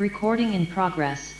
Recording in progress.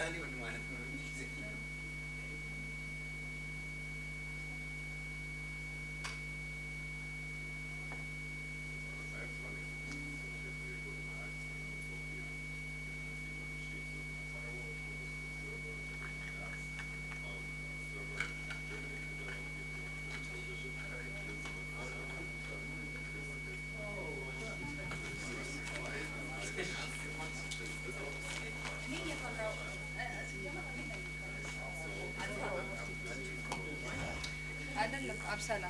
value and man. Arslan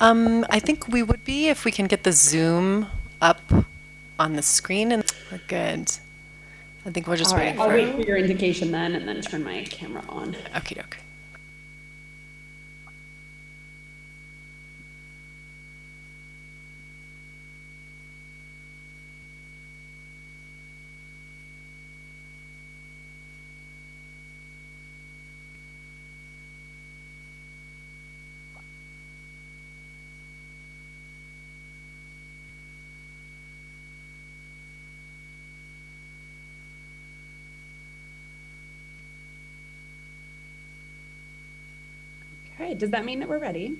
Um, I think we would be if we can get the Zoom up on the screen and we're good. I think we're just All right, waiting I'll for wait for your indication then and then turn my camera on. Okie doke. Okay, does that mean that we're ready?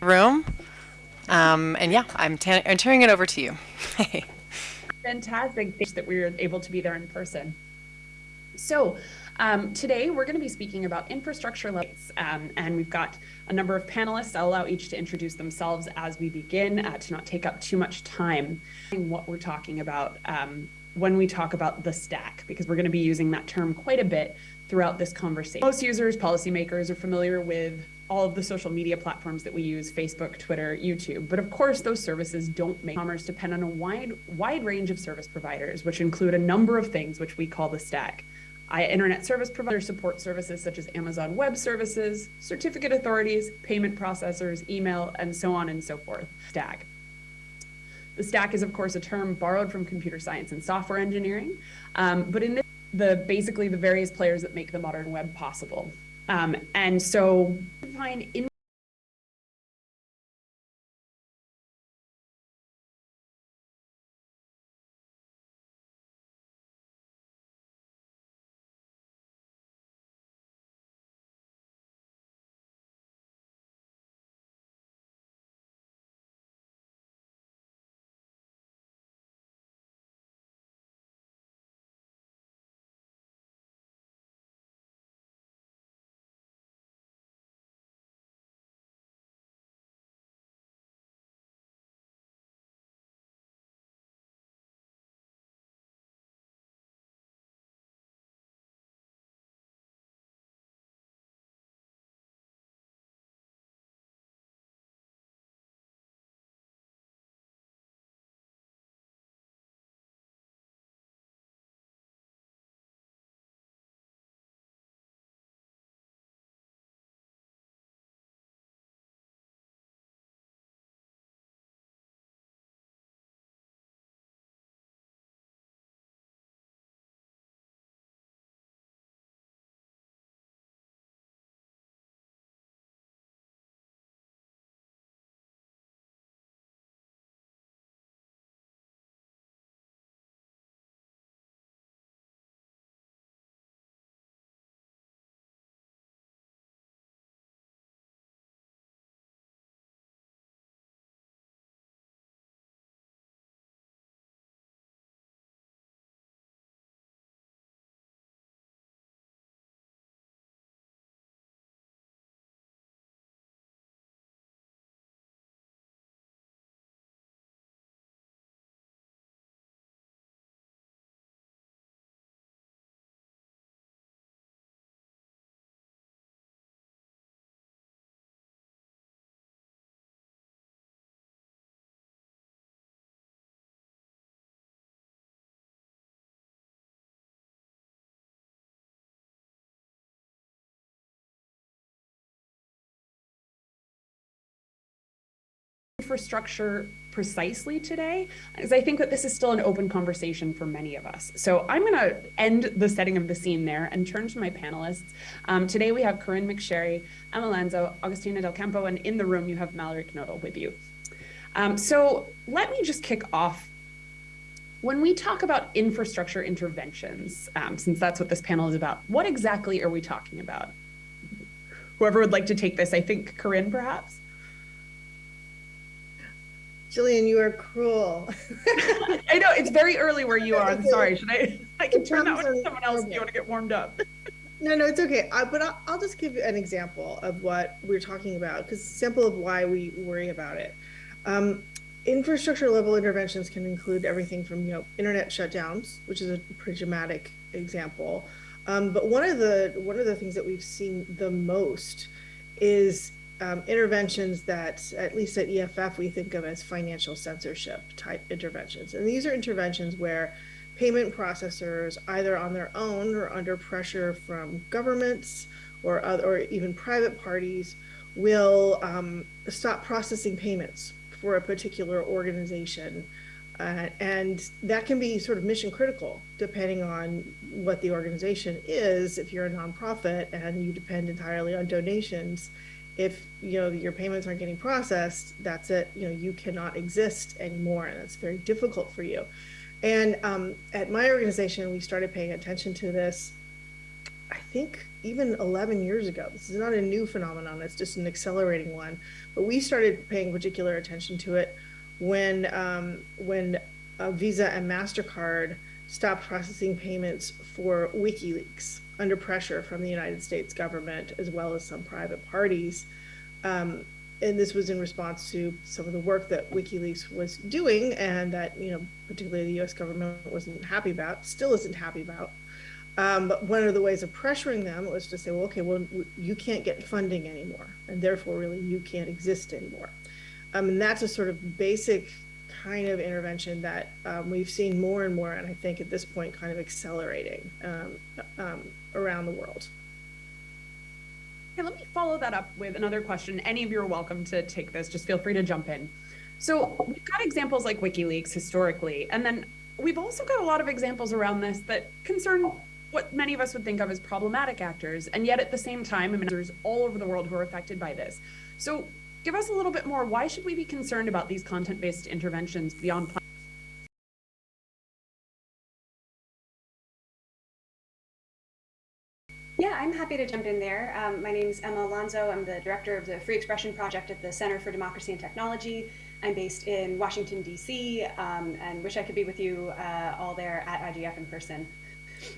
Room. Um, and yeah, I'm, I'm turning it over to you. Fantastic. Thanks that we were able to be there in person. So um, today we're going to be speaking about infrastructure levels, um, and we've got a number of panelists. I'll allow each to introduce themselves as we begin uh, to not take up too much time. What we're talking about um, when we talk about the stack, because we're going to be using that term quite a bit throughout this conversation. Most users, policymakers are familiar with all of the social media platforms that we use, Facebook, Twitter, YouTube. But of course, those services don't make commerce depend on a wide, wide range of service providers, which include a number of things which we call the stack. Internet service providers support services such as Amazon Web Services, certificate authorities, payment processors, email, and so on and so forth. Stack. The stack is, of course, a term borrowed from computer science and software engineering, um, but in this, the basically the various players that make the modern web possible. Um, and so, find in infrastructure precisely today because I think that this is still an open conversation for many of us. So I'm going to end the setting of the scene there and turn to my panelists. Um, today we have Corinne McSherry, Emma Llansó, Agustina Del Campo, and in the room you have Mallory Knodel with you. Um, so let me just kick off. When we talk about infrastructure interventions, um, since that's what this panel is about, what exactly are we talking about? Whoever would like to take this, I think Corinne perhaps? Jillian, you are cruel. I know it's very early where you are. I'm sorry. Should I? I can turn that one to someone else if you want to get warmed up. No, no, it's okay. I, but I'll, I'll just give you an example of what we're talking about because sample of why we worry about it. Um, infrastructure level interventions can include everything from you know internet shutdowns, which is a pretty dramatic example. Um, but one of the one of the things that we've seen the most is um, interventions that, at least at EFF, we think of as financial censorship type interventions. And these are interventions where payment processors, either on their own or under pressure from governments or, other, or even private parties, will um, stop processing payments for a particular organization. Uh, and that can be sort of mission critical depending on what the organization is. If you're a nonprofit and you depend entirely on donations, if you know your payments aren't getting processed, that's it. You know you cannot exist anymore, and it's very difficult for you. And um, at my organization, we started paying attention to this. I think even 11 years ago. This is not a new phenomenon; it's just an accelerating one. But we started paying particular attention to it when um, when uh, Visa and Mastercard stopped processing payments for WikiLeaks under pressure from the United States government as well as some private parties. Um, and this was in response to some of the work that WikiLeaks was doing and that, you know, particularly the US government wasn't happy about, still isn't happy about. Um, but one of the ways of pressuring them was to say, well, okay, well, you can't get funding anymore, and therefore, really, you can't exist anymore. Um, and that's a sort of basic kind of intervention that um, we've seen more and more, and I think at this point, kind of accelerating um, um, around the world. Okay, let me follow that up with another question. Any of you are welcome to take this. Just feel free to jump in. So we've got examples like WikiLeaks historically, and then we've also got a lot of examples around this that concern what many of us would think of as problematic actors, and yet at the same time, there's all over the world who are affected by this. So give us a little bit more. Why should we be concerned about these content-based interventions beyond? Yeah, I'm happy to jump in there. Um, my name is Emma Llansó. I'm the director of the Free Expression Project at the Center for Democracy and Technology. I'm based in Washington, D.C., um, and wish I could be with you uh, all there at IGF in person.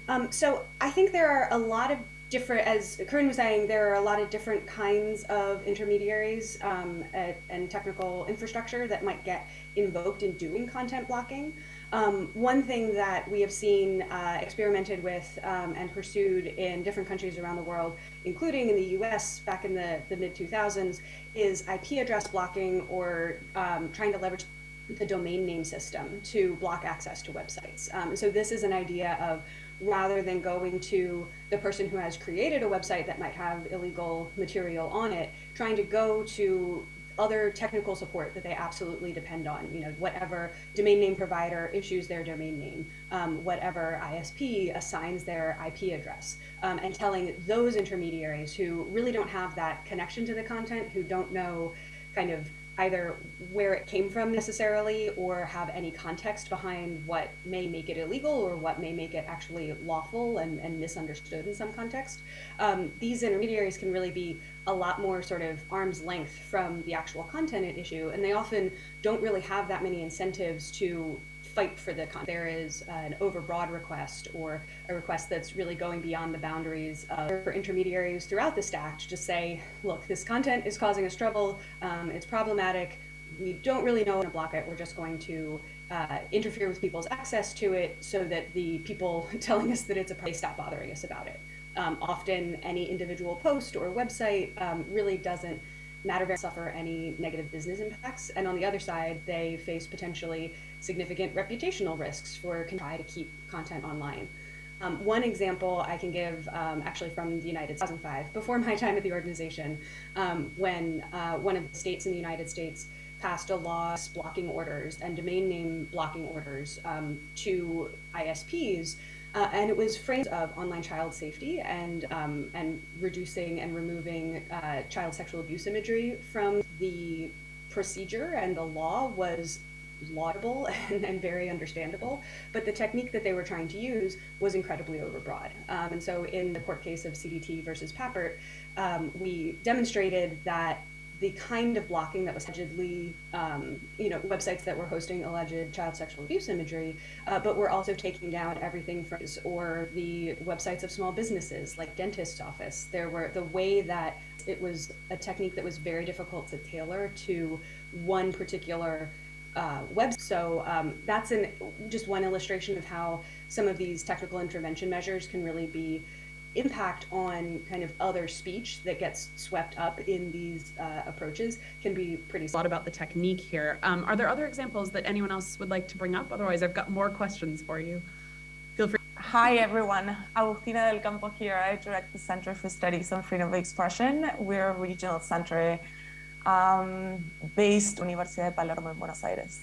Um, so I think there are a lot of different, as Corinne was saying, there are a lot of different kinds of intermediaries um, at, and technical infrastructure that might get invoked in doing content blocking. Um, one thing that we have seen uh, experimented with um, and pursued in different countries around the world, including in the US back in the, the mid 2000s, is IP address blocking or um, trying to leverage the domain name system to block access to websites. Um, so this is an idea of rather than going to the person who has created a website that might have illegal material on it, trying to go to other technical support that they absolutely depend on. You know, whatever domain name provider issues their domain name, um, whatever ISP assigns their IP address, um, and telling those intermediaries who really don't have that connection to the content, who don't know kind of either where it came from necessarily or have any context behind what may make it illegal or what may make it actually lawful and, and misunderstood in some context. Um, these intermediaries can really be a lot more sort of arm's length from the actual content at issue, and they often don't really have that many incentives to fight for the content. There is an overbroad request or a request that's really going beyond the boundaries of, for intermediaries throughout the stack to just say, look, this content is causing us trouble, um, it's problematic, we don't really know how to block it, we're just going to uh, interfere with people's access to it so that the people telling us that it's a problem stop bothering us about it. Um, often any individual post or website um, really doesn't matter very suffer any negative business impacts. And on the other side, they face potentially significant reputational risks for try to keep content online. Um, one example I can give um, actually from the United States, 2005, before my time at the organization, um, when uh, one of the states in the United States passed a law blocking orders and domain name blocking orders um, to ISPs uh, and it was framed of online child safety and um, and reducing and removing uh, child sexual abuse imagery from the procedure and the law was laudable and, and, very understandable, but the technique that they were trying to use was incredibly overbroad. Um, and so in the court case of CDT versus Pappert, um, we demonstrated that the kind of blocking that was allegedly, um, you know, websites that were hosting alleged child sexual abuse imagery, uh, but we're also taking down everything from or the websites of small businesses like dentist's office. There were the way that it was a technique that was very difficult to tailor to one particular uh, web. So um, that's an just one illustration of how some of these technical intervention measures can really be impact on kind of other speech that gets swept up in these uh, approaches can be pretty. A lot about the technique here. Um, are there other examples that anyone else would like to bring up? Otherwise, I've got more questions for you. Feel free. Hi, everyone. Agustina del Campo here. I direct the Center for Studies on Freedom of Expression. We're a regional center um, based Universidad de Palermo in Buenos Aires.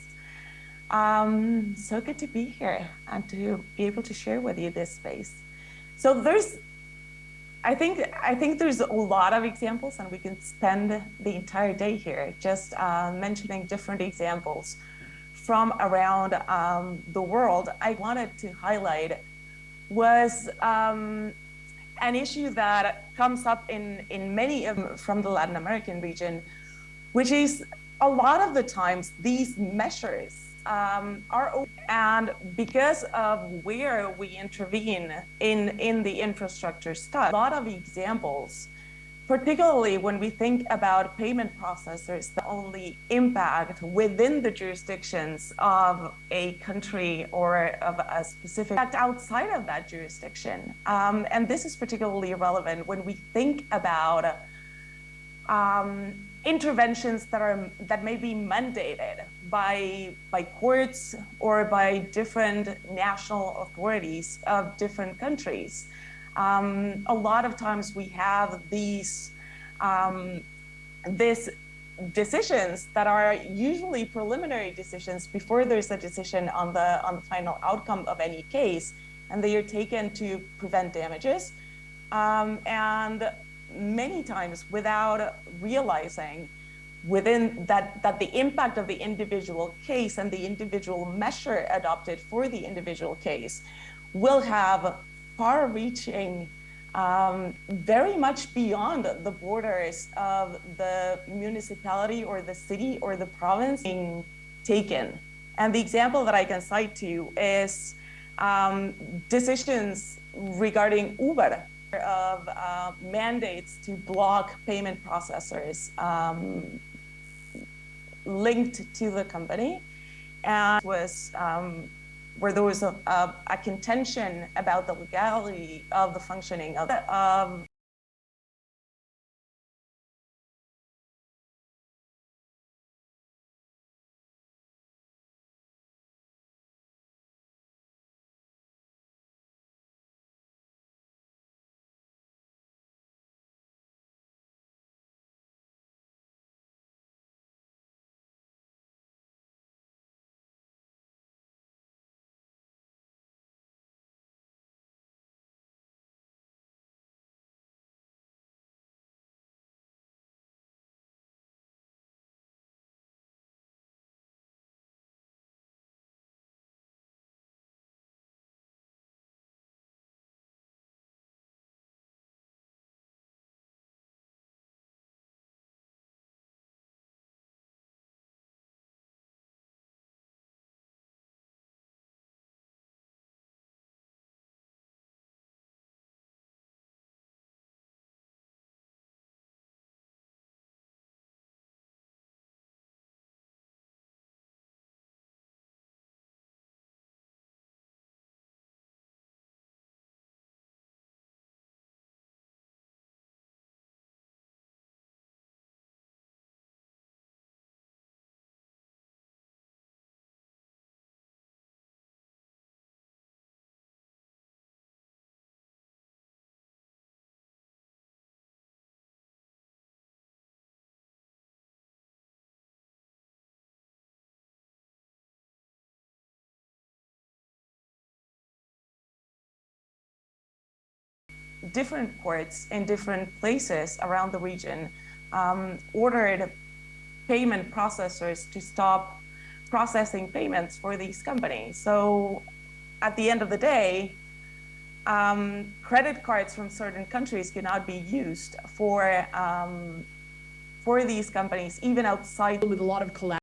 Um, so good to be here and to be able to share with you this space. So there's I think I think there's a lot of examples, and we can spend the entire day here just uh, mentioning different examples from around um, the world. I wanted to highlight was um, an issue that comes up in in many of, from the Latin American region, which is a lot of the times these measures um, are and because of where we intervene in in the infrastructure stuff, a lot of examples, particularly when we think about payment processors that only impact within the jurisdictions of a country or of a specific outside of that jurisdiction. Um, and this is particularly relevant when we think about um, interventions that are that may be mandated by by courts or by different national authorities of different countries. Um, a lot of times we have these um, this decisions that are usually preliminary decisions before there's a decision on the on the final outcome of any case, and they are taken to prevent damages. Um, and many times without realizing within that, that the impact of the individual case and the individual measure adopted for the individual case will have far reaching, um, very much beyond the borders of the municipality or the city or the province being taken. And the example that I can cite to you is um, decisions regarding Uber of uh, mandates to block payment processors um, linked to the company. And was um, where there was a, a, contention about the legality of the functioning of, of different courts in different places around the region um, ordered payment processors to stop processing payments for these companies. So at the end of the day, um, credit cards from certain countries cannot be used for um, for these companies, even outside with a lot of collab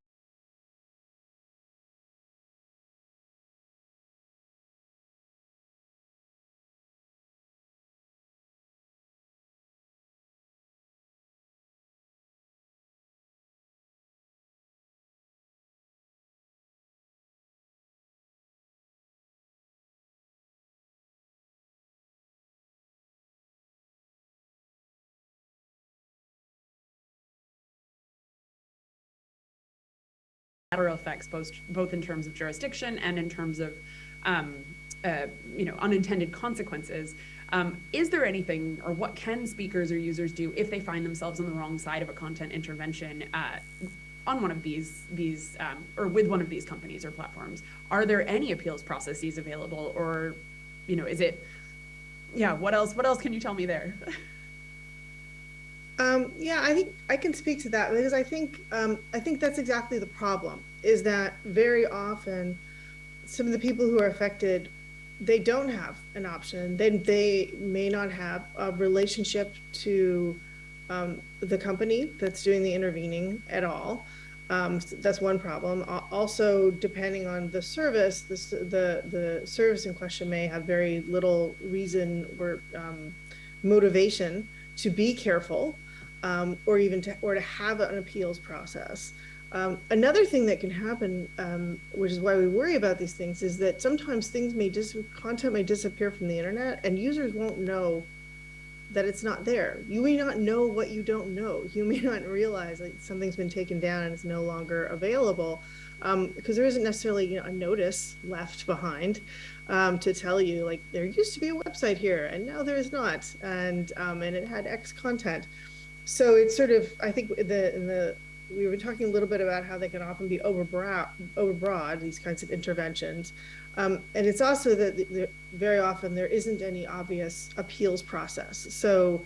effects, both, both in terms of jurisdiction and in terms of, um, uh, you know, unintended consequences. Um, is there anything, or what can speakers or users do if they find themselves on the wrong side of a content intervention uh, on one of these, these um, or with one of these companies or platforms? Are there any appeals processes available, or, you know, is it, yeah, what else? What else can you tell me there? Um, yeah, I think I can speak to that because I think um, I think that's exactly the problem. Is that very often some of the people who are affected, they don't have an option. They they may not have a relationship to um, the company that's doing the intervening at all. Um, that's one problem. Also, depending on the service, the the the service in question may have very little reason or um, motivation to be careful um, or even to, or to have an appeals process. Um, another thing that can happen, um, which is why we worry about these things, is that sometimes things may content may disappear from the internet, and users won't know that it's not there. You may not know what you don't know. You may not realize that something's been taken down and it's no longer available because um, there isn't necessarily you know, a notice left behind um, to tell you like there used to be a website here and now there is not, and um, and it had X content. So it's sort of, I think the, the, we were talking a little bit about how they can often be overbroad, overbroad these kinds of interventions. Um, and it's also that very often there isn't any obvious appeals process. So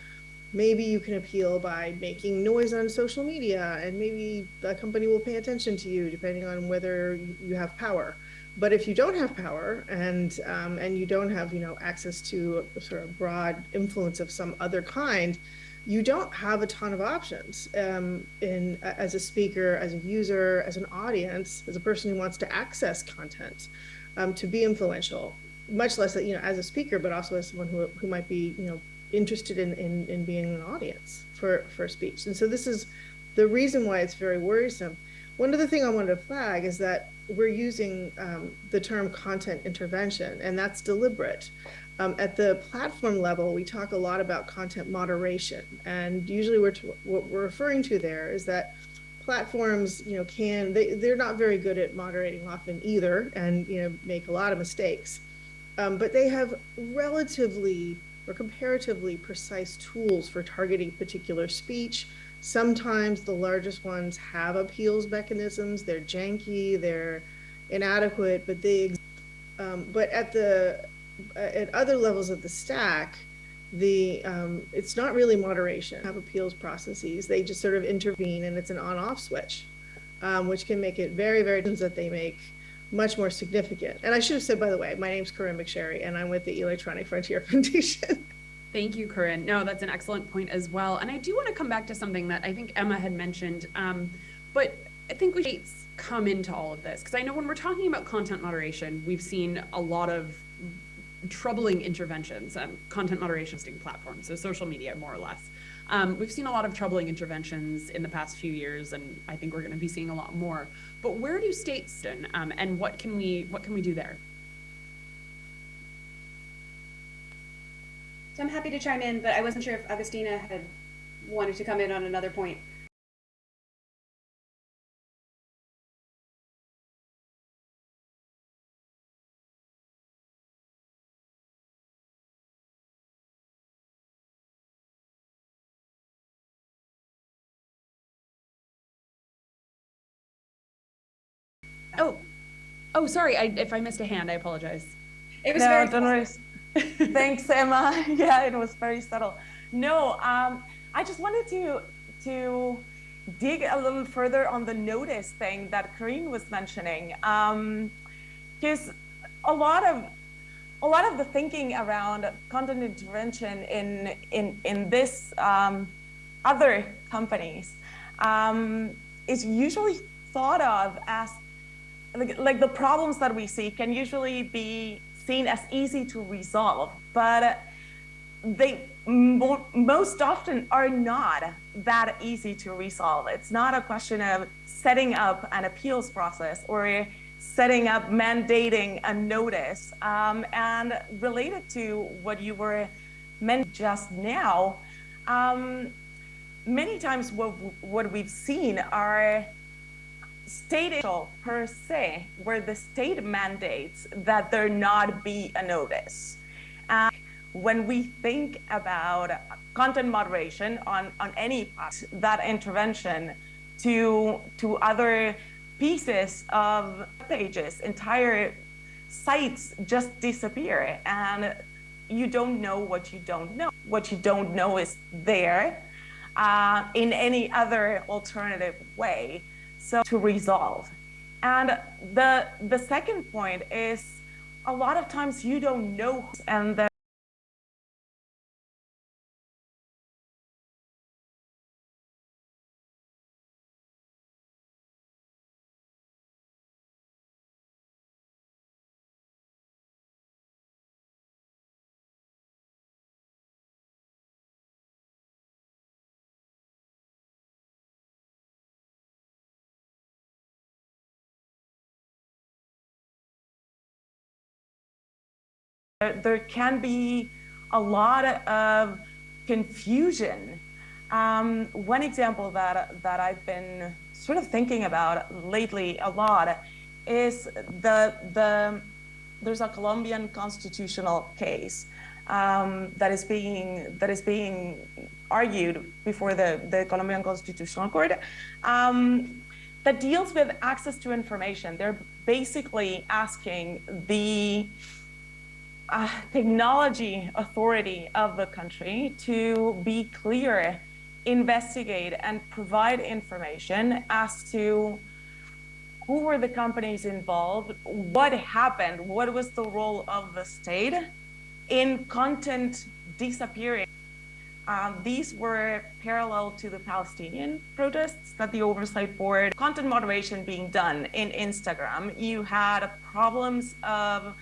maybe you can appeal by making noise on social media and maybe the company will pay attention to you depending on whether you have power. But if you don't have power and um, and you don't have you know access to sort of broad influence of some other kind, you don't have a ton of options um, in as a speaker, as a user, as an audience, as a person who wants to access content um, to be influential, much less you know, as a speaker, but also as someone who, who might be, you know, interested in, in, in being an audience for, for speech. And so this is the reason why it's very worrisome. One other thing I wanted to flag is that we're using um, the term content intervention, and that's deliberate. Um, at the platform level, we talk a lot about content moderation, and usually we're what we're referring to there is that platforms, you know, can they they're not very good at moderating often either, and you know make a lot of mistakes, um, but they have relatively or comparatively precise tools for targeting particular speech. Sometimes the largest ones have appeals mechanisms. They're janky, they're inadequate, but they. Um, but at the at other levels of the stack, the um, it's not really moderation have appeals processes. They just sort of intervene and it's an on-off switch, um, which can make it very, very that they make much more significant. And I should have said, by the way, my name's Corinne McSherry and I'm with the Electronic Frontier Foundation. Thank you, Corinne. No, that's an excellent point as well. And I do want to come back to something that I think Emma had mentioned, um, but I think we should come into all of this because I know when we're talking about content moderation, we've seen a lot of troubling interventions, um, content moderation platforms, so social media more or less. Um, we've seen a lot of troubling interventions in the past few years, and I think we're going to be seeing a lot more. But where do states stand, um, and what can we what can we do there? So I'm happy to chime in, but I wasn't sure if Agustina had wanted to come in on another point. Oh, sorry. I, if I missed a hand, I apologize. It was no, very. Don't worry. Thanks, Emma. yeah, it was very subtle. No, um, I just wanted to to dig a little further on the notice thing that Corinne was mentioning, because um, a lot of a lot of the thinking around content intervention in in in this um, other companies um, is usually thought of as like, like the problems that we see can usually be seen as easy to resolve, but they mo most often are not that easy to resolve. It's not a question of setting up an appeals process or setting up mandating a notice. Um, and related to what you were mentioning just now, um, many times what, what we've seen are state per se, where the state mandates that there not be a notice. And when we think about content moderation on, on any part, that intervention to, to other pieces of pages, entire sites just disappear and you don't know what you don't know. What you don't know is there uh, in any other alternative way so to resolve. And the, the second point is a lot of times you don't know and the there can be a lot of confusion. Um, one example that, that I've been sort of thinking about lately a lot is the, the there's a Colombian constitutional case um, that is being that is being argued before the, the Colombian Constitutional Court um, that deals with access to information. They're basically asking the uh, technology authority of the country to be clear, investigate, and provide information as to who were the companies involved, what happened, what was the role of the state in content disappearing. Um, these were parallel to the Palestinian protests that the Oversight Board, content moderation being done in Instagram. You had problems of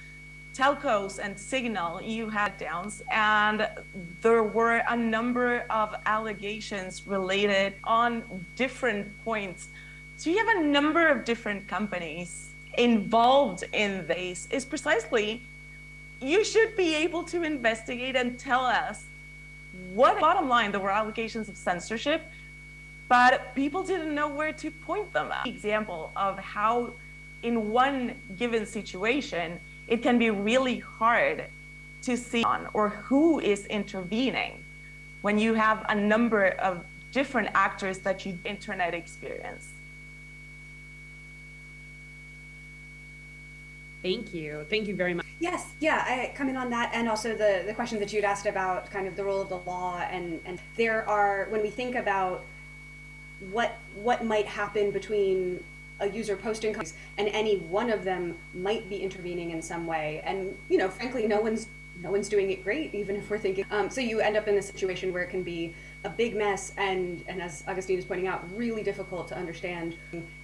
telcos and signal you had downs and there were a number of allegations related on different points. So you have a number of different companies involved in this. Is precisely you should be able to investigate and tell us what bottom line there were allegations of censorship but people didn't know where to point them at. Example of how in one given situation it can be really hard to see on or who is intervening when you have a number of different actors that you internet experience. Thank you. Thank you very much. Yes, yeah, I come in on that and also the, the question that you'd asked about kind of the role of the law and, and there are, when we think about what what might happen between a user posting and any one of them might be intervening in some way. And, you know, frankly, no one's no one's doing it great, even if we're thinking. Um, so you end up in a situation where it can be a big mess and, and as Augustine is pointing out, really difficult to understand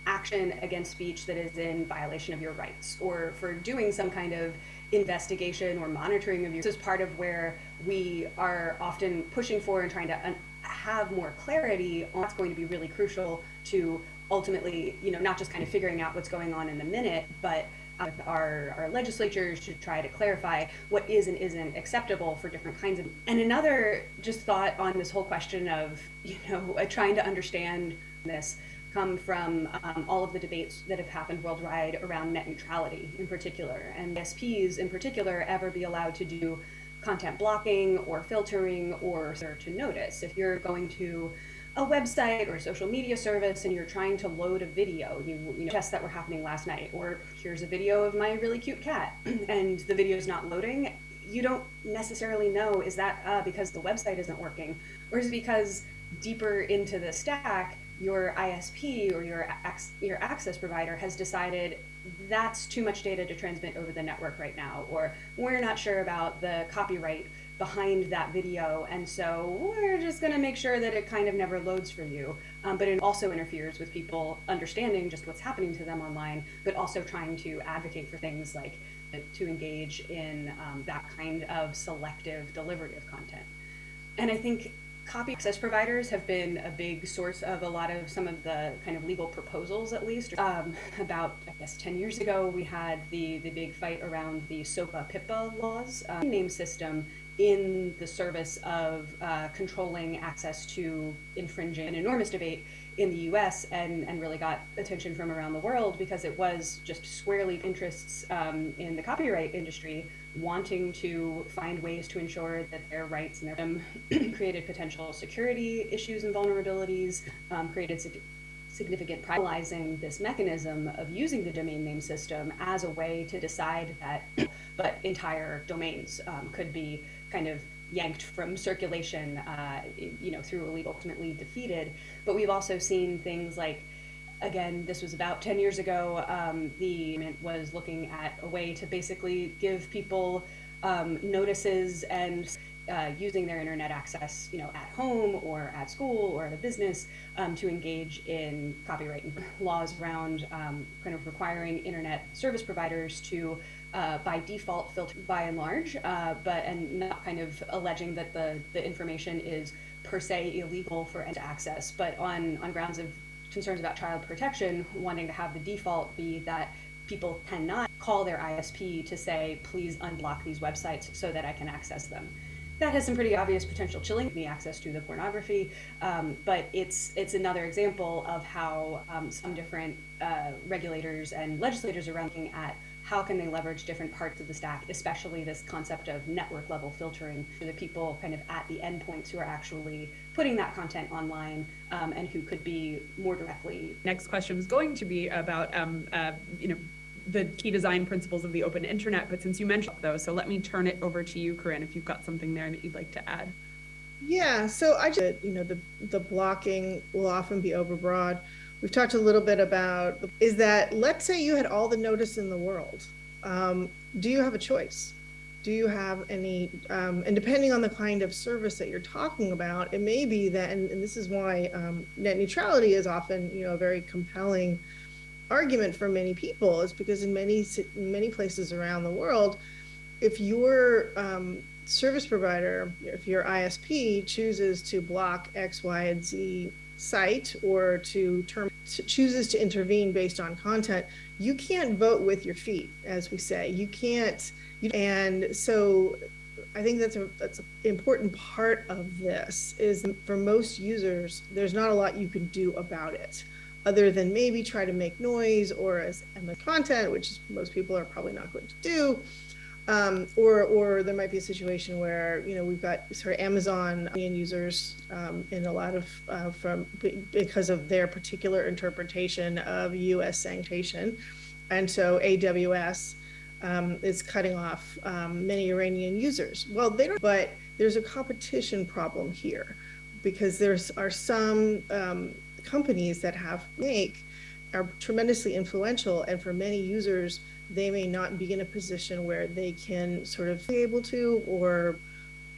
action against speech that is in violation of your rights or for doing some kind of investigation or monitoring of your. This is part of where we are often pushing for and trying to have more clarity on what's going to be really crucial to ultimately, you know, not just kind of figuring out what's going on in the minute, but uh, our, our legislatures should try to clarify what is and isn't acceptable for different kinds of. And another just thought on this whole question of, you know, uh, trying to understand this come from um, all of the debates that have happened worldwide around net neutrality in particular, and SPs in particular ever be allowed to do content blocking or filtering or to notice. If you're going to a website or a social media service and you're trying to load a video, you, you know, tests that were happening last night, or here's a video of my really cute cat and the video is not loading, you don't necessarily know, is that uh, because the website isn't working? Or is it because deeper into the stack, your ISP or your, your access provider has decided that's too much data to transmit over the network right now, or we're not sure about the copyright behind that video. And so we're just going to make sure that it kind of never loads for you. Um, but it also interferes with people understanding just what's happening to them online, but also trying to advocate for things like uh, to engage in um, that kind of selective delivery of content. And I think copy access providers have been a big source of a lot of some of the kind of legal proposals, at least. Um, about, I guess, 10 years ago, we had the, the big fight around the SOPA PIPA laws um, name system in the service of uh, controlling access to infringing an enormous debate in the US and, and really got attention from around the world because it was just squarely interests um, in the copyright industry wanting to find ways to ensure that their rights and their um, created potential security issues and vulnerabilities, um, created sig significant privatizing this mechanism of using the domain name system as a way to decide that but entire domains um, could be kind of yanked from circulation, uh, you know, through ultimately defeated. But we've also seen things like, again, this was about 10 years ago, um, the was looking at a way to basically give people um, notices and uh, using their internet access, you know, at home or at school or at a business um, to engage in copyright laws around um, kind of requiring internet service providers to uh, by default filter by and large, uh, but and not kind of alleging that the, the information is per se illegal for end access, but on, on grounds of concerns about child protection, wanting to have the default be that people cannot call their ISP to say, please unblock these websites so that I can access them. That has some pretty obvious potential chilling me access to the pornography, um, but it's it's another example of how um, some different uh, regulators and legislators are looking at how can they leverage different parts of the stack, especially this concept of network level filtering for the people kind of at the endpoints who are actually putting that content online um, and who could be more directly. Next question was going to be about, um, uh, you know, the key design principles of the open internet, but since you mentioned those, so let me turn it over to you, Corinne, if you've got something there that you'd like to add. Yeah, so I just, you know, the, the blocking will often be overbroad we've talked a little bit about is that let's say you had all the notice in the world. Um, do you have a choice? Do you have any, um, and depending on the kind of service that you're talking about, it may be that, and, and this is why um, net neutrality is often, you know, a very compelling argument for many people is because in many, many places around the world, if your um, service provider, if your ISP chooses to block X, Y, and Z site or to term to chooses to intervene based on content, you can't vote with your feet, as we say. You can't, you, and so I think that's a that's an important part of this is for most users, there's not a lot you can do about it other than maybe try to make noise or as content, which most people are probably not going to do. Um, or, or there might be a situation where, you know, we've got sort of Amazon users um, in a lot of, uh, from, because of their particular interpretation of US sanctation. And so AWS um, is cutting off um, many Iranian users. Well, they don't, but there's a competition problem here because there's are some um, companies that have make are tremendously influential and for many users, they may not be in a position where they can sort of be able to or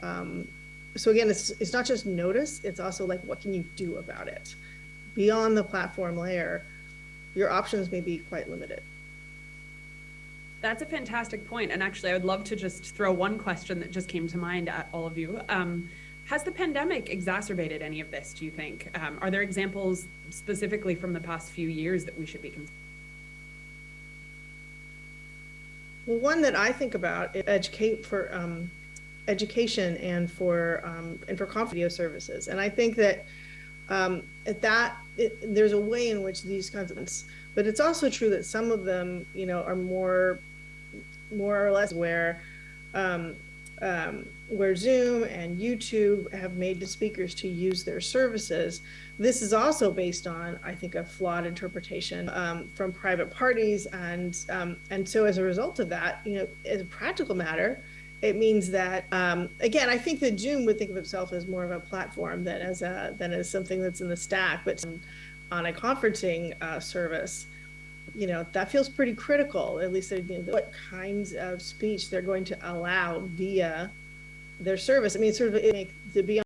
um, so again it's it's not just notice it's also like what can you do about it? Beyond the platform layer your options may be quite limited. That's a fantastic point and actually i would love to just throw one question that just came to mind at all of you. Um, has the pandemic exacerbated any of this do you think? Um, are there examples specifically from the past few years that we should be considering Well, one that I think about is educate for um, education and for um, and for video services, and I think that um, at that it, there's a way in which these kinds of, but it's also true that some of them, you know, are more more or less where um, um, where Zoom and YouTube have made the speakers to use their services. This is also based on, I think, a flawed interpretation um, from private parties. And, um, and so as a result of that, you know, as a practical matter, it means that, um, again, I think that Zoom would think of itself as more of a platform than as, a, than as something that's in the stack, but on a conferencing uh, service, you know, that feels pretty critical, at least you know, what kinds of speech they're going to allow via their service. I mean, sort of make to be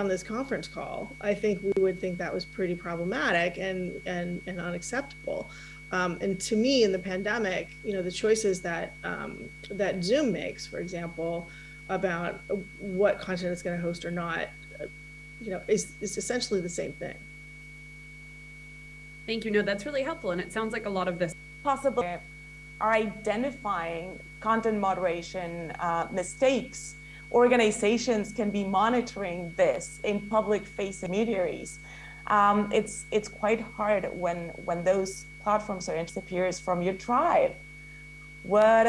on on this conference call, I think we would think that was pretty problematic and and and unacceptable. Um, and to me, in the pandemic, you know, the choices that um, that Zoom makes, for example, about what content it's going to host or not, uh, you know, is is essentially the same thing. Thank you. No, that's really helpful. And it sounds like a lot of this possible are identifying content moderation uh, mistakes. Organizations can be monitoring this in public facing intermediaries. Um, it's it's quite hard when when those platforms are disappears from your tribe. What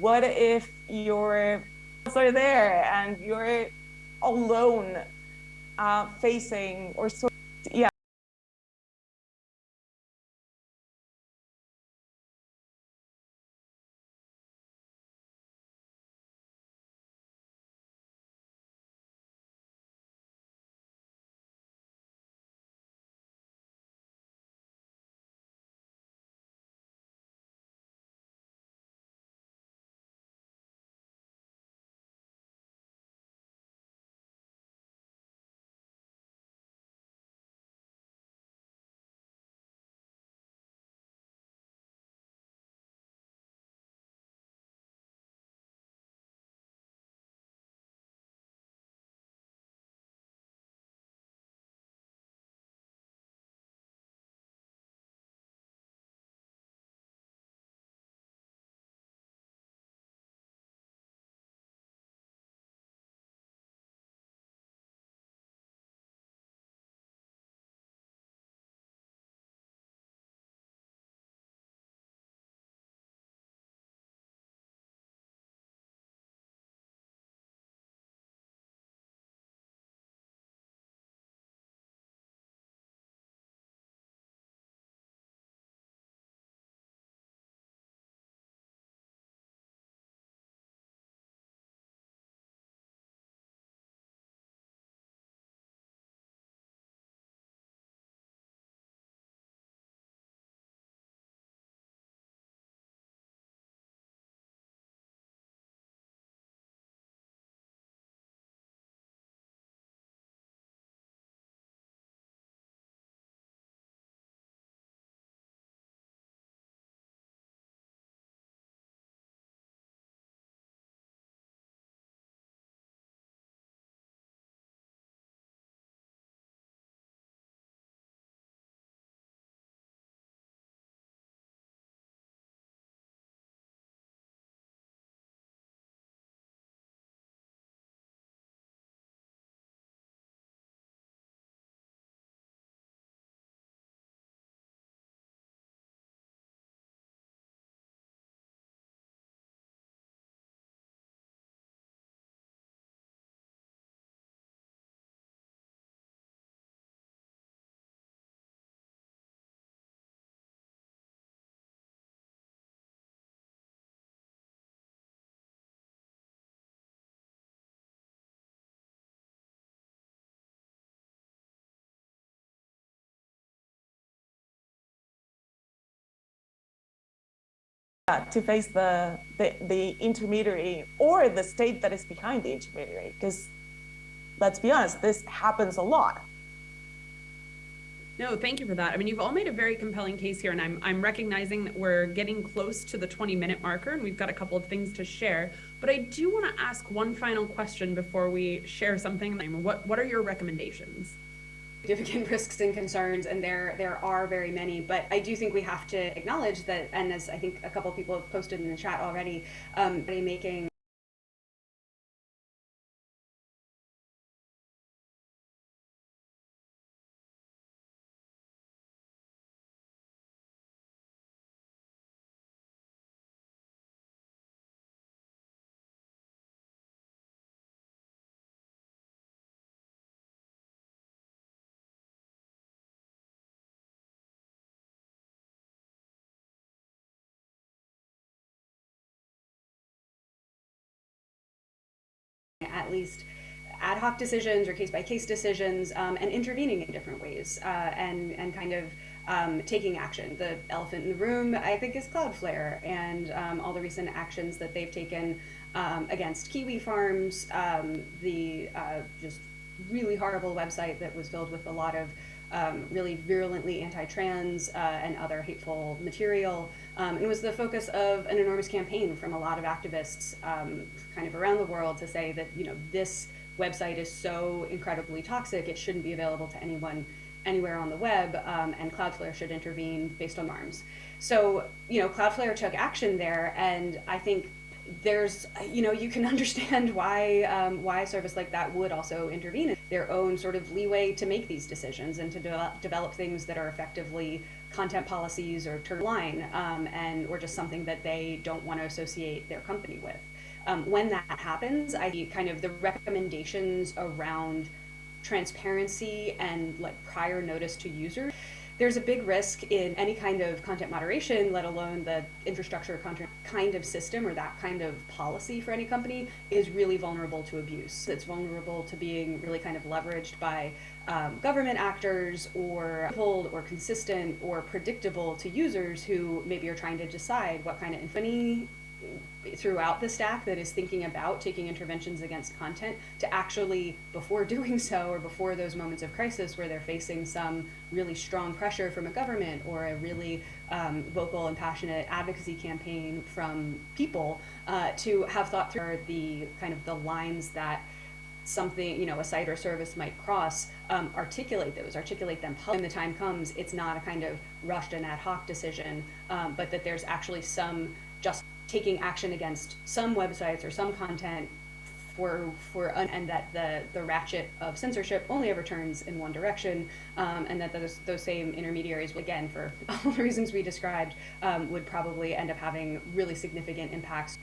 what if your are there and you're alone uh, facing or sort yeah to face the, the, the intermediary or the state that is behind the intermediary. Because let's be honest, this happens a lot. No, thank you for that. I mean, you've all made a very compelling case here, and I'm I'm recognizing that we're getting close to the 20 minute marker, and we've got a couple of things to share. But I do want to ask one final question before we share something. What what are your recommendations? Significant risks and concerns and there there are very many. But i do think we have to acknowledge that and as i think a couple people have posted in the chat already um making at least ad hoc decisions or case by case decisions um, and intervening in different ways uh, and and kind of um, taking action. The elephant in the room, I think, is Cloudflare and um, all the recent actions that they've taken um, against Kiwi farms, um, the uh, just really horrible website that was filled with a lot of um, really virulently anti-trans uh, and other hateful material. Um, it was the focus of an enormous campaign from a lot of activists um, kind of around the world to say that, you know, this website is so incredibly toxic, it shouldn't be available to anyone anywhere on the web, um, and Cloudflare should intervene based on arms. So, you know, Cloudflare took action there, and I think there's, you know, you can understand why um, why a service like that would also intervene in their own sort of leeway to make these decisions and to de- develop things that are effectively content policies or turn line, um, and or just something that they don't want to associate their company with. Um, when that happens, I kind of the recommendations around transparency and like prior notice to users there's a big risk in any kind of content moderation, let alone the infrastructure content kind of system or that kind of policy for any company is really vulnerable to abuse. It's vulnerable to being really kind of leveraged by um, government actors or pulled or consistent or predictable to users who maybe are trying to decide what kind of infamy throughout the stack that is thinking about taking interventions against content to actually, before doing so or before those moments of crisis where they're facing some really strong pressure from a government or a really um, vocal and passionate advocacy campaign from people, uh, to have thought through the kind of the lines that something, you know, a site or service might cross, um, articulate those, articulate them. When the time comes, it's not a kind of rushed and ad hoc decision, um, but that there's actually some just taking action against some websites or some content for for and that the the ratchet of censorship only ever turns in one direction, um, and that those those same intermediaries, again for all the reasons we described, um, would probably end up having really significant impacts.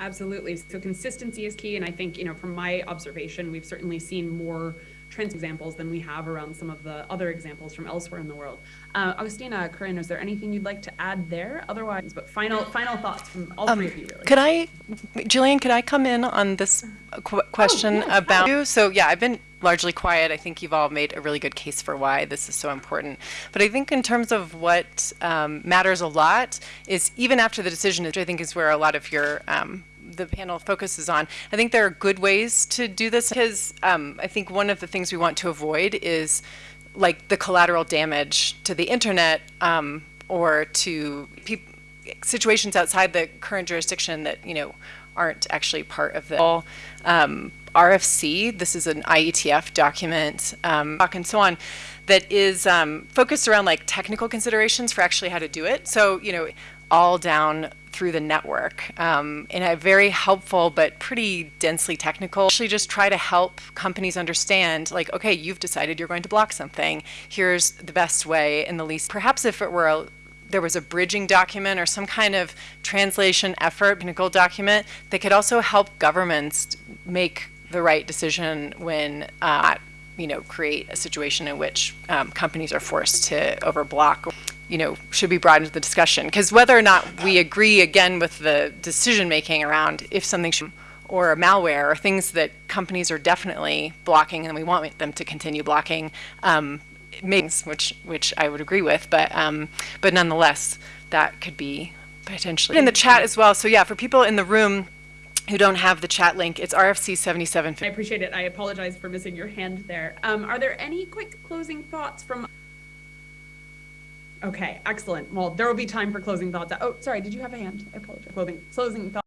Absolutely. So consistency is key, and I think you know from my observation, we've certainly seen more trans examples than we have around some of the other examples from elsewhere in the world. Uh, Agustina, Corinne, is there anything you'd like to add there? Otherwise, but final final thoughts from all three of you. Really. Could I, Jillian, could I come in on this qu- question yeah, about you? So yeah, I've been largely quiet. I think you've all made a really good case for why this is so important. But I think in terms of what um, matters a lot is even after the decision, which I think is where a lot of your um, the panel focuses on. I think there are good ways to do this because um, I think one of the things we want to avoid is like the collateral damage to the internet um, or to situations outside the current jurisdiction that you know aren't actually part of the um, RFC. This is an IETF document, um, and so on, that is um, focused around like technical considerations for actually how to do it. So you know, all down through the network um, in a very helpful but pretty densely technical. Actually, just try to help companies understand, like, okay, you've decided you're going to block something. Here's the best way and the least. Perhaps if it were a there was a bridging document or some kind of translation effort, technical document that could also help governments make the right decision when uh, you know create a situation in which um, companies are forced to overblock you know, should be brought into the discussion. Because whether or not we agree again with the decision making around if something should, or malware or things that companies are definitely blocking and we want them to continue blocking, um, which which I would agree with, but um, but nonetheless, that could be potentially in the chat as well. So yeah, for people in the room who don't have the chat link, it's RFC 77. I appreciate it. I apologize for missing your hand there. Um, are there any quick closing thoughts from Okay, excellent. Well, there will be time for closing thoughts. Oh, sorry, did you have a hand? I apologize. Closing, closing thoughts.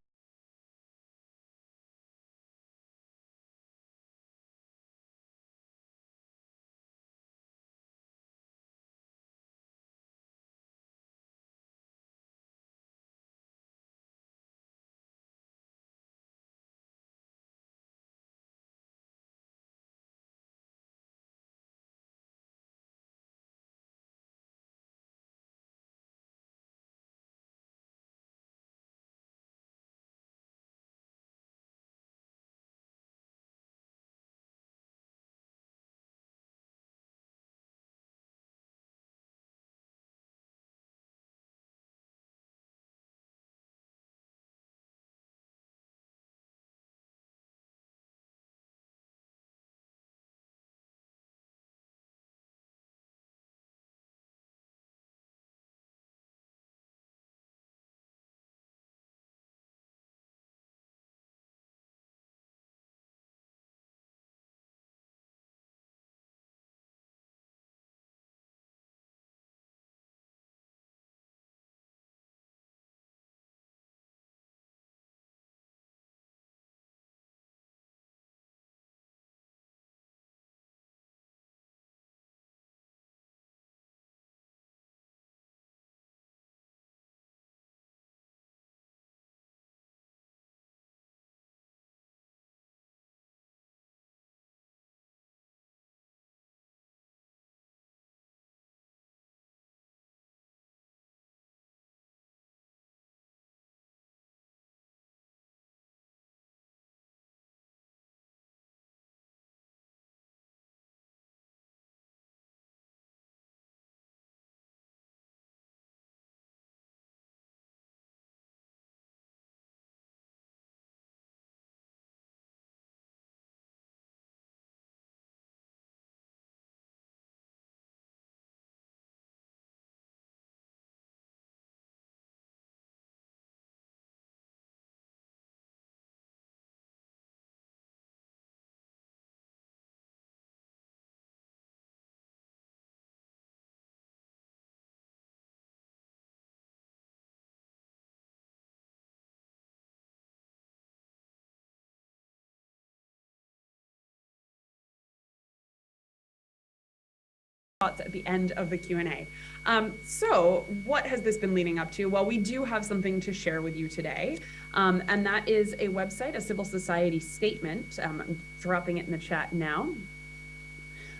Thoughts at the end of the Q&A. Um, so what has this been leading up to? Well, we do have something to share with you today, um, and that is a website, a civil society statement. Um, I'm dropping it in the chat now.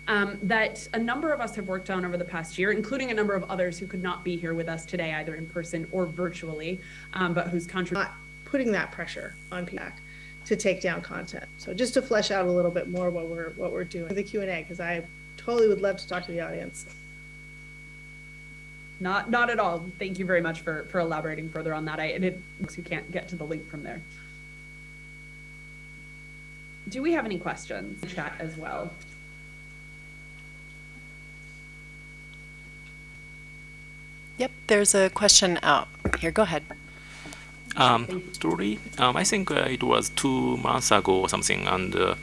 Um, that a number of us have worked on over the past year, including a number of others who could not be here with us today, either in person or virtually, um, but whose contribution. putting that pressure on PAC to take down content. So just to flesh out a little bit more what we're what we're doing the Q and A because I totally would love to talk to the audience. Not, not at all. Thank you very much for, for elaborating further on that. I, and it, looks you can't get to the link from there. Do we have any questions? Chat as well. Yep, there's a question out here. Go ahead. Um, story. Um, I think uh, it was two months ago or something, and uh,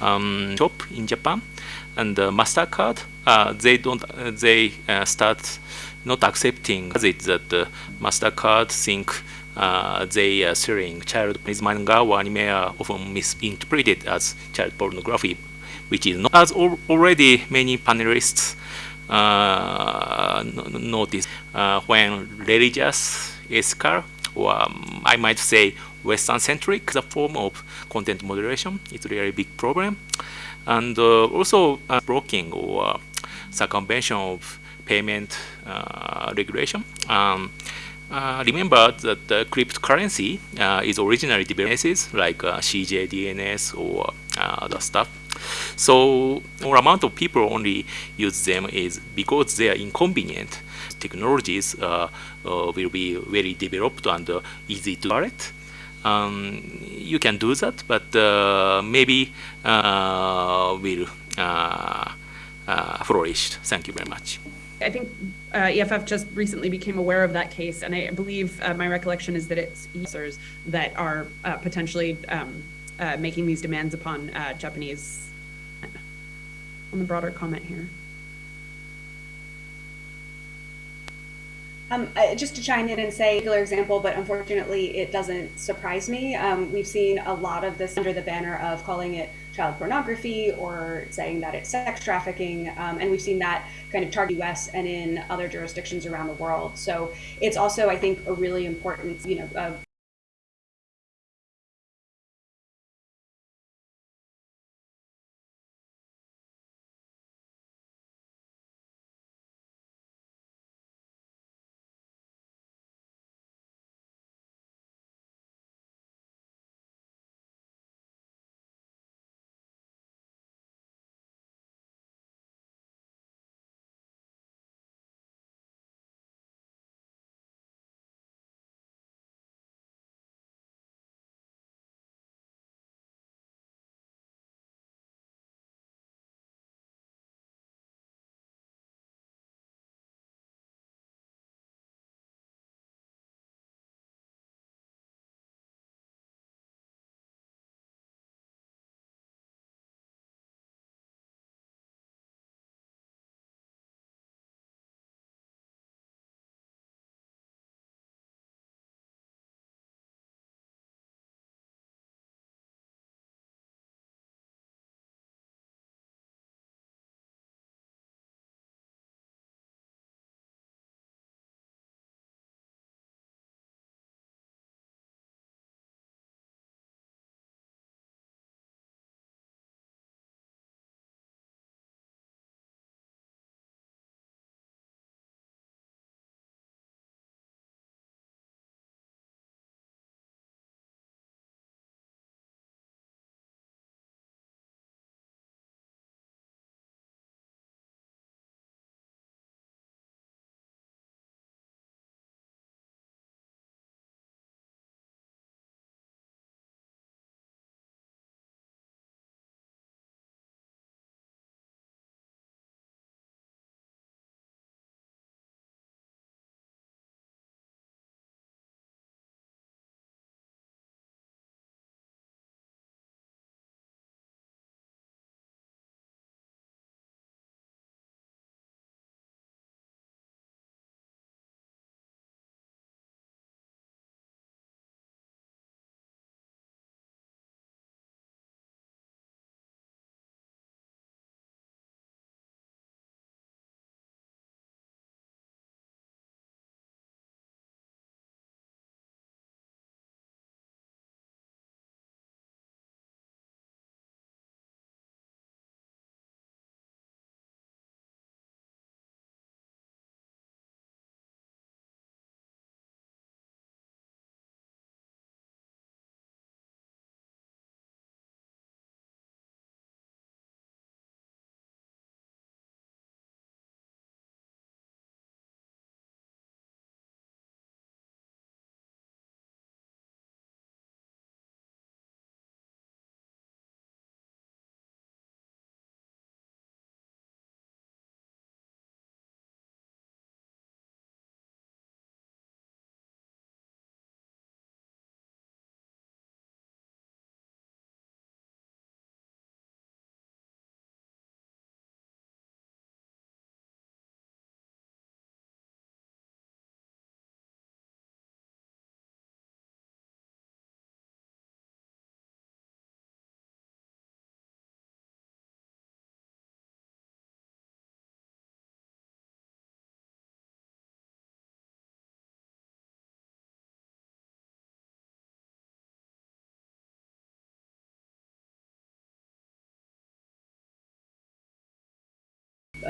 um, shop in Japan, and uh, Mastercard uh, they don't uh, they uh, start not accepting it that Mastercard think they are selling child Japanese manga or anime are often misinterpreted as child pornography, which is not as al already many panelists notice uh, when religious ethical or um, I might say Western-centric the form of content moderation is really big problem. And uh, also uh, blocking or circumvention of payment uh, regulation. Um, uh, remember that the cryptocurrency uh, is originally developed like uh, CJ, DNS, or other stuff. So, or amount of people only use them is because they are inconvenient. Technologies uh, uh, will be very developed and uh, easy to operate. Um, you can do that, but maybe will flourish. Thank you very much. I think uh, EFF just recently became aware of that case, and I believe uh, my recollection is that it's users that are uh, potentially um, making these demands upon Japanese. On the broader comment here. Um, just to chime in and say, a particular example, but unfortunately it doesn't surprise me. Um, we've seen a lot of this under the banner of calling it child pornography or saying that it's sex trafficking. Um, and we've seen that kind of target US and in other jurisdictions around the world. So it's also, I think, a really important, you know,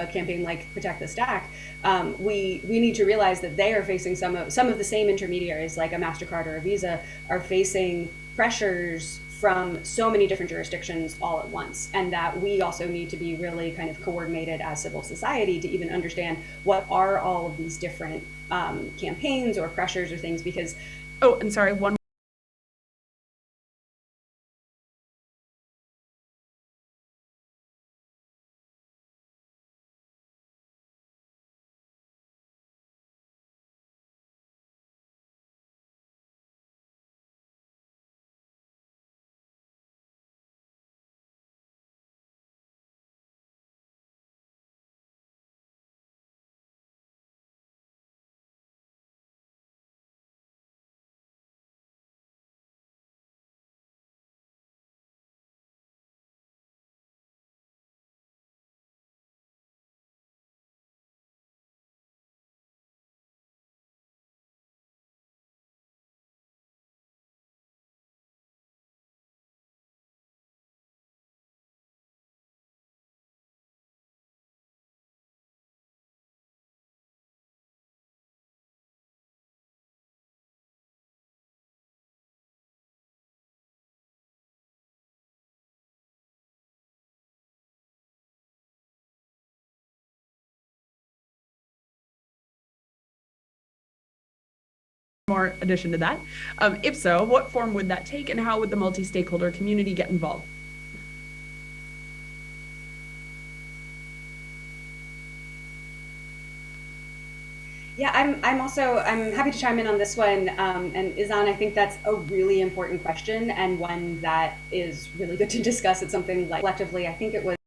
a campaign like Protect the Stack, um, we we need to realize that they are facing some of some of the same intermediaries, like a Mastercard or a Visa, are facing pressures from so many different jurisdictions all at once, and that we also need to be really kind of coordinated as civil society to even understand what are all of these different um, campaigns or pressures or things because Oh, and sorry, one more addition to that. Um, if so, what form would that take and how would the multi-stakeholder community get involved? Yeah, I'm, I'm also, I'm happy to chime in on this one. Um, and Izan, I think that's a really important question and one that is really good to discuss. It's something like collectively, I think it was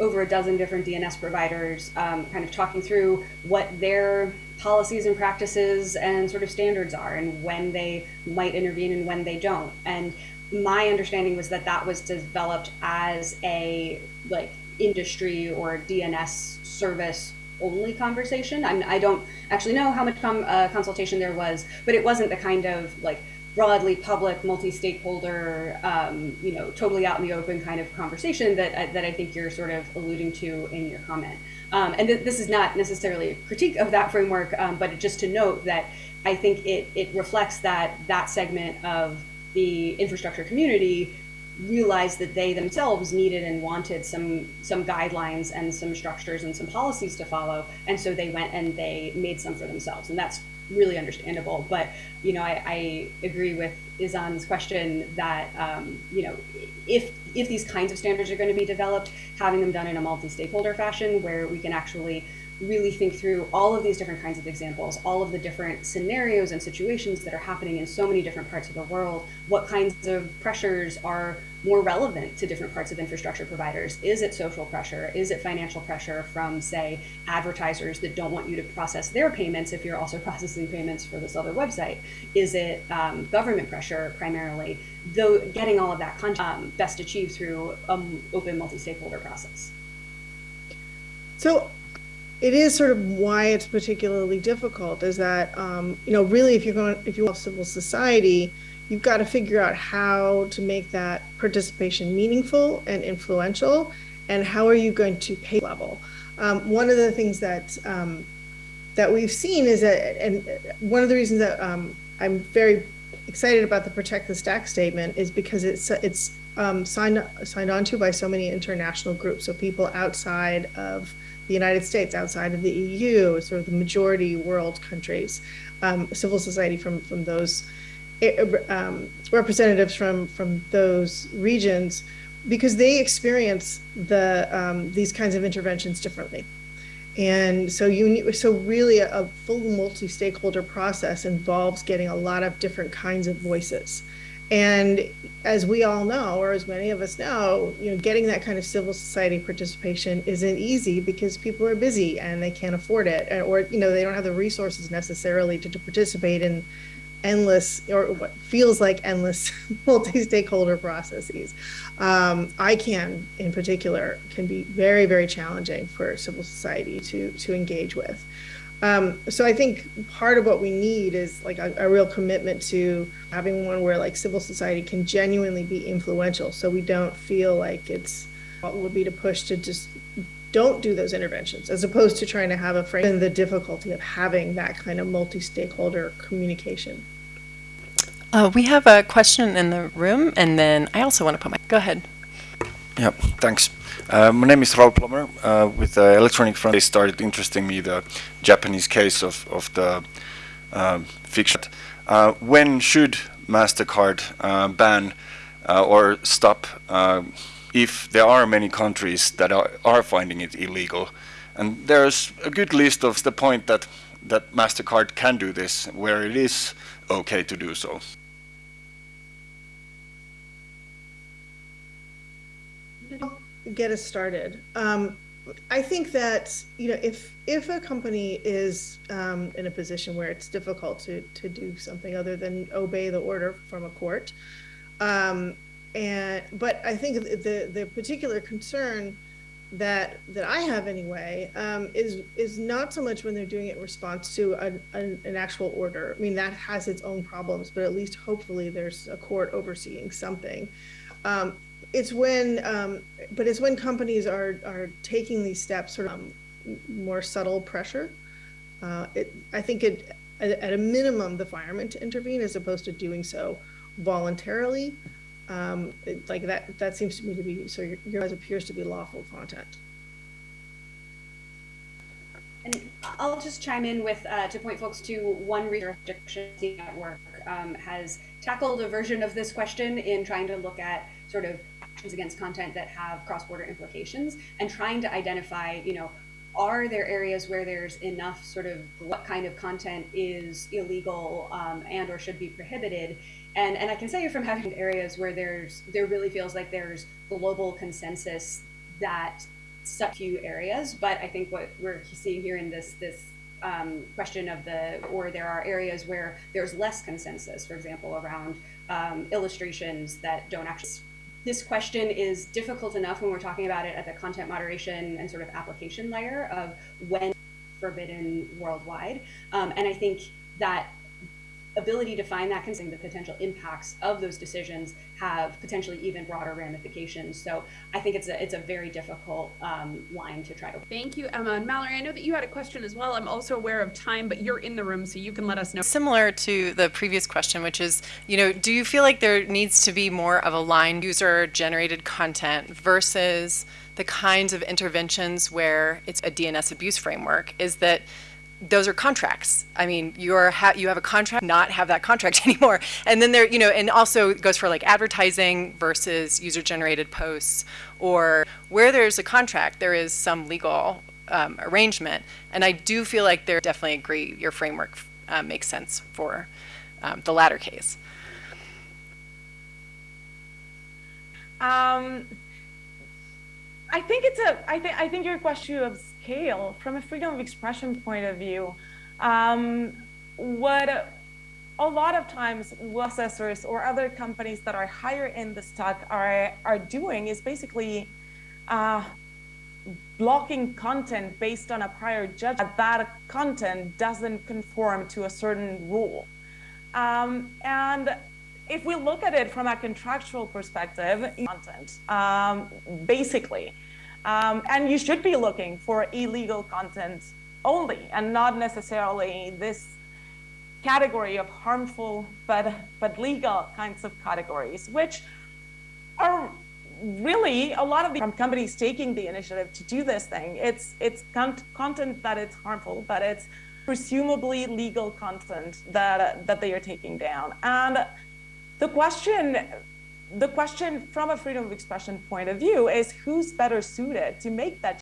over a dozen different DNS providers, um, kind of talking through what their policies and practices and sort of standards are, and when they might intervene and when they don't. And my understanding was that that was developed as a like industry or DNS service only conversation. I'm, I don't actually know how much com, uh, consultation there was, but it wasn't the kind of like broadly public, multi-stakeholder, um, you know, totally out in the open kind of conversation that uh, that I think you're sort of alluding to in your comment. Um, and th this is not necessarily a critique of that framework, um, but just to note that I think it it reflects that that segment of the infrastructure community realized that they themselves needed and wanted some some guidelines and some structures and some policies to follow and so they went and they made some for themselves and that's really understandable. But you know, I, I agree with Izan's question that um, you know, if if these kinds of standards are going to be developed, having them done in a multi-stakeholder fashion where we can actually really think through all of these different kinds of examples, all of the different scenarios and situations that are happening in so many different parts of the world, what kinds of pressures are more relevant to different parts of infrastructure providers? Is it social pressure? Is it financial pressure from, say, advertisers that don't want you to process their payments if you're also processing payments for this other website? Is it um, government pressure primarily? Though getting all of that content um, best achieved through an open multi-stakeholder process. So it is sort of why it's particularly difficult is that, um, you know, really if you're going, if you have civil society, you've got to figure out how to make that participation meaningful and influential and how are you going to pay level? Um, one of the things that um, that we've seen is that and one of the reasons that um, I'm very excited about the protect the stack statement is because it's it's um, signed signed on to by so many international groups so people outside of the United States outside of the EU sort of the majority world countries um, civil society from from those um, representatives from from those regions because they experience the um, these kinds of interventions differently. And so you so really a, a full multi-stakeholder process involves getting a lot of different kinds of voices. And as we all know, or as many of us know, you know, getting that kind of civil society participation isn't easy because people are busy and they can't afford it, or you know, they don't have the resources necessarily to, to participate in endless or what feels like endless multi-stakeholder processes. Um, ICANN in particular can be very, very challenging for civil society to, to engage with. Um, so I think part of what we need is like a, a, real commitment to having one where like civil society can genuinely be influential. So we don't feel like it's what would be to push to just don't do those interventions as opposed to trying to have a frame and the difficulty of having that kind of multi-stakeholder communication. Uh, we have a question in the room and then I also want to put my, go ahead. Yep, thanks. Uh, my name is Raul Plommer. Uh, with the Electronic Front, they started interesting me the Japanese case of, of the uh, fiction. Uh, when should MasterCard uh, ban uh, or stop if there are many countries that are, are finding it illegal? And there's a good list of the point that, that MasterCard can do this, where it is okay to do so. Get us started. Um, I think that you know if if a company is um, in a position where it's difficult to to do something other than obey the order from a court, um, and but I think the the particular concern that that I have anyway um, is is not so much when they're doing it in response to a, a, an actual order. I mean that has its own problems, but at least hopefully there's a court overseeing something. Um, it's when, um, but it's when companies are are taking these steps, sort of um, more subtle pressure. Uh, it, I think it, at, a minimum, the fireman to intervene as opposed to doing so voluntarily. Um, it, like that, that seems to me to be so. Your, yours appears to be lawful content. And I'll just chime in with uh, to point folks to one research network um, has tackled a version of this question in trying to look at sort of actions against content that have cross-border implications and trying to identify, you know, are there areas where there's enough sort of what kind of content is illegal um, and or should be prohibited. And and I can say from having areas where there's there really feels like there's global consensus that such few areas but I think what we're seeing here in this this um, question of the or there are areas where there's less consensus for example around um, illustrations that don't actually this question is difficult enough when we're talking about it at the content moderation and sort of application layer of when forbidden worldwide. Um, and I think that ability to find that considering the potential impacts of those decisions have potentially even broader ramifications. So I think it's a it's a very difficult um, line to try to. Thank you, Emma and Mallory. I know that you had a question as well. I'm also aware of time, but you're in the room, so you can let us know. Similar to the previous question, which is, you know, do you feel like there needs to be more of a line user generated content versus the kinds of interventions where it's a DNS abuse framework? Is that those are contracts. I mean, you're ha you have a contract, not have that contract anymore. And then there, you know, and also goes for like advertising versus user-generated posts, or where there's a contract, there is some legal um, arrangement. And I do feel like there definitely agree your framework uh, makes sense for um, the latter case. Um, I think it's a. I think I think your question of from a freedom of expression point of view. Um, what a lot of times law assessors or other companies that are higher in the stack are are doing is basically uh, blocking content based on a prior judgment that that content doesn't conform to a certain rule. Um, and if we look at it from a contractual perspective, content, um, basically, um, and you should be looking for illegal content only and not necessarily this category of harmful but, but legal kinds of categories, which are really a lot of the companies taking the initiative to do this thing. It's, it's con content that it's harmful, but it's presumably legal content that, that they are taking down. And the question the question from a freedom of expression point of view is who's better suited to make that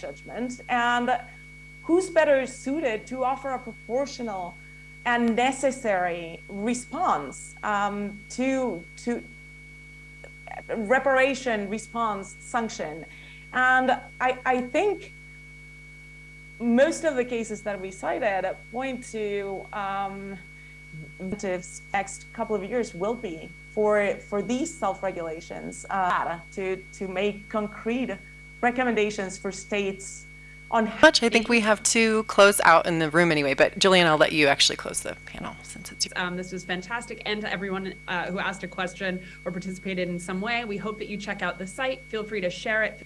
judgment and who's better suited to offer a proportional and necessary response um, to to reparation response sanction. And I, I think most of the cases that we cited point to um, next couple of years will be for for these self-regulations uh, to to make concrete recommendations for states on how Much. I think we have to close out in the room anyway. But Jillian, I'll let you actually close the panel since it's. Um, this was fantastic. And to everyone uh, who asked a question or participated in some way, we hope that you check out the site. Feel free to share it